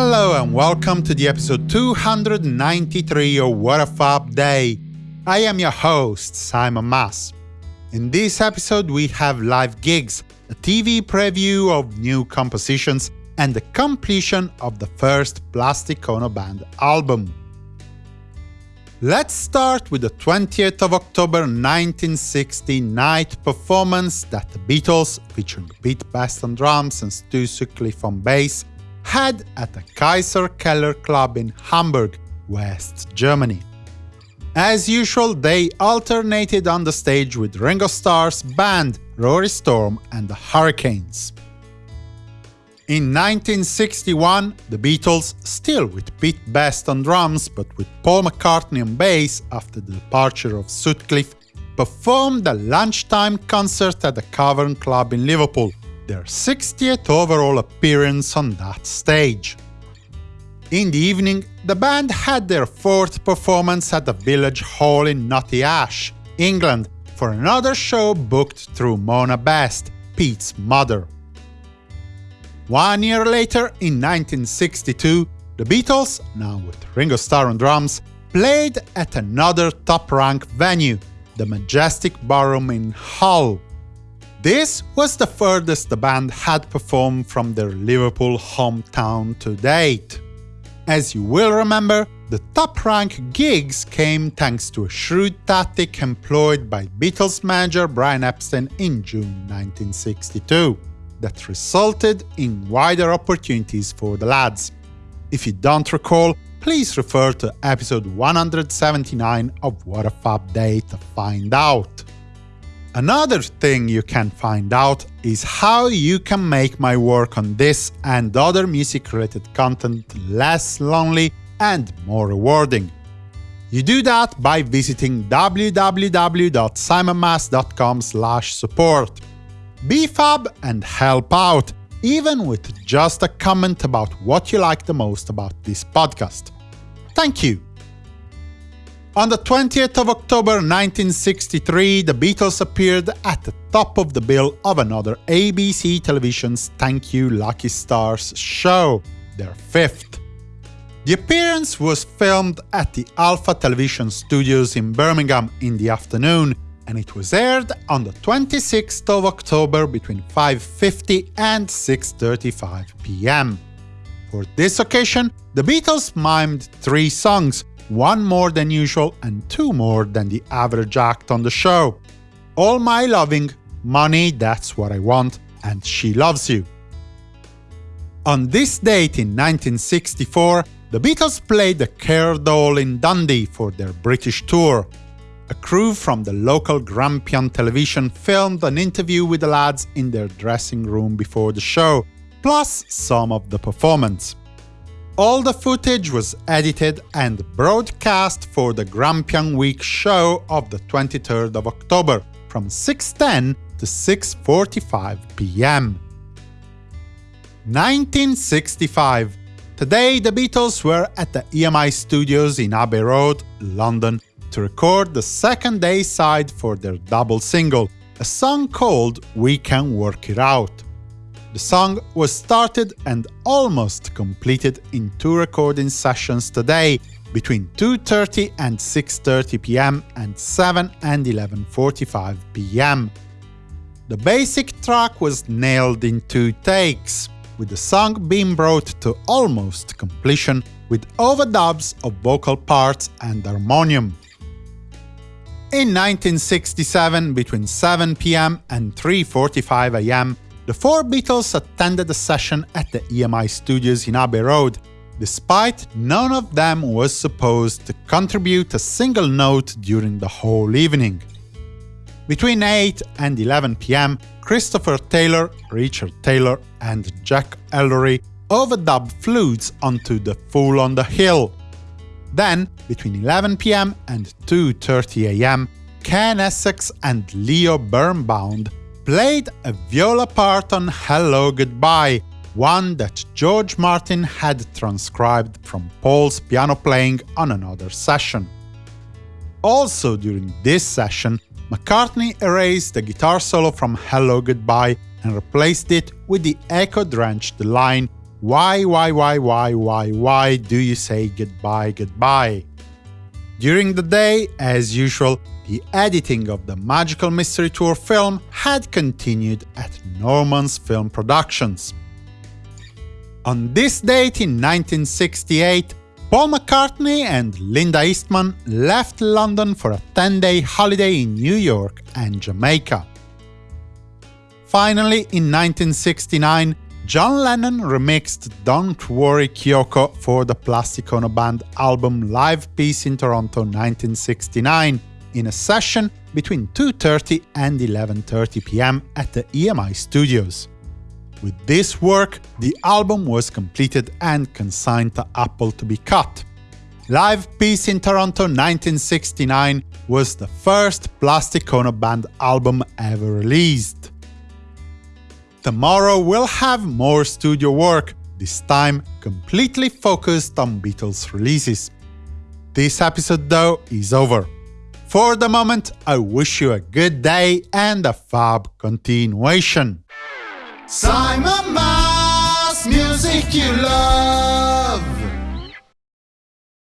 Hello and welcome to the episode 293 of What a Fab Day. I am your host, Simon Mas. In this episode we have live gigs, a TV preview of new compositions, and the completion of the first Plastic Ono Band album. Let's start with the 20th of October 1960 night performance that the Beatles, featuring Pete Best on drums and Stu Sutcliffe on bass, had at the Kaiser Keller Club in Hamburg, West Germany. As usual, they alternated on the stage with Ringo Starr's band, Rory Storm and the Hurricanes. In 1961, the Beatles, still with Pete Best on drums but with Paul McCartney on bass after the departure of Sutcliffe, performed a lunchtime concert at the Cavern Club in Liverpool, their 60th overall appearance on that stage. In the evening, the band had their fourth performance at the Village Hall in Knotty Ash, England, for another show booked through Mona Best, Pete's mother. One year later, in 1962, the Beatles, now with Ringo Starr on drums, played at another top-rank venue, the Majestic Ballroom in Hull. This was the furthest the band had performed from their Liverpool hometown to date. As you will remember, the top-rank gigs came thanks to a shrewd tactic employed by Beatles manager Brian Epstein in June 1962 that resulted in wider opportunities for the lads. If you don't recall, please refer to episode 179 of What a Fab Day to find out. Another thing you can find out is how you can make my work on this and other music-related content less lonely and more rewarding. You do that by visiting www.simonmas.com support. Be fab and help out, even with just a comment about what you like the most about this podcast. Thank you! On the 20th of October 1963, the Beatles appeared at the top of the bill of another ABC Television's Thank Your Lucky Stars show, their fifth. The appearance was filmed at the Alpha Television Studios in Birmingham in the afternoon, and it was aired on the 26th of October between 5.50 and 6.35 pm. For this occasion, the Beatles mimed three songs, one more than usual and two more than the average act on the show. All My Loving, Money That's What I Want, and She Loves You. On this date in 1964, the Beatles played the Caird Hall in Dundee for their British tour, a crew from the local Grampian television filmed an interview with the lads in their dressing room before the show, plus some of the performance. All the footage was edited and broadcast for the Grampian Week show of the 23rd of October from 6.10 to 6.45 pm. 1965 Today the Beatles were at the EMI studios in Abbey Road, London, to record the second A-side for their double single, a song called We Can Work It Out. The song was started and almost completed in two recording sessions today, between 2.30 and 6.30 pm and 7 and 11.45 pm. The basic track was nailed in two takes, with the song being brought to almost completion with overdubs of vocal parts and harmonium. In 1967, between 7 pm and 3.45 am, the four Beatles attended a session at the EMI studios in Abbey Road, despite none of them was supposed to contribute a single note during the whole evening. Between 8 and 11 pm, Christopher Taylor, Richard Taylor and Jack Ellery overdubbed flutes onto the Fool on the Hill, then, between 11 pm and 2.30 am, Ken Essex and Leo Birnbaum played a viola part on Hello Goodbye, one that George Martin had transcribed from Paul's piano playing on another session. Also during this session, McCartney erased the guitar solo from Hello Goodbye and replaced it with the echo-drenched line why, why, why, why, why, why do you say goodbye, goodbye? During the day, as usual, the editing of the Magical Mystery Tour film had continued at Norman's Film Productions. On this date in 1968, Paul McCartney and Linda Eastman left London for a 10-day holiday in New York and Jamaica. Finally, in 1969, John Lennon remixed Don't Worry Kyoko for the Plastic Ono Band album Live Peace in Toronto 1969 in a session between 2.30 and 11.30 pm at the EMI studios. With this work, the album was completed and consigned to Apple to be cut. Live Peace in Toronto 1969 was the first Plastic Ono Band album ever released. Tomorrow we'll have more studio work, this time completely focused on Beatles releases. This episode, though, is over. For the moment, I wish you a good day and a fab continuation. Simon Mas, music you love.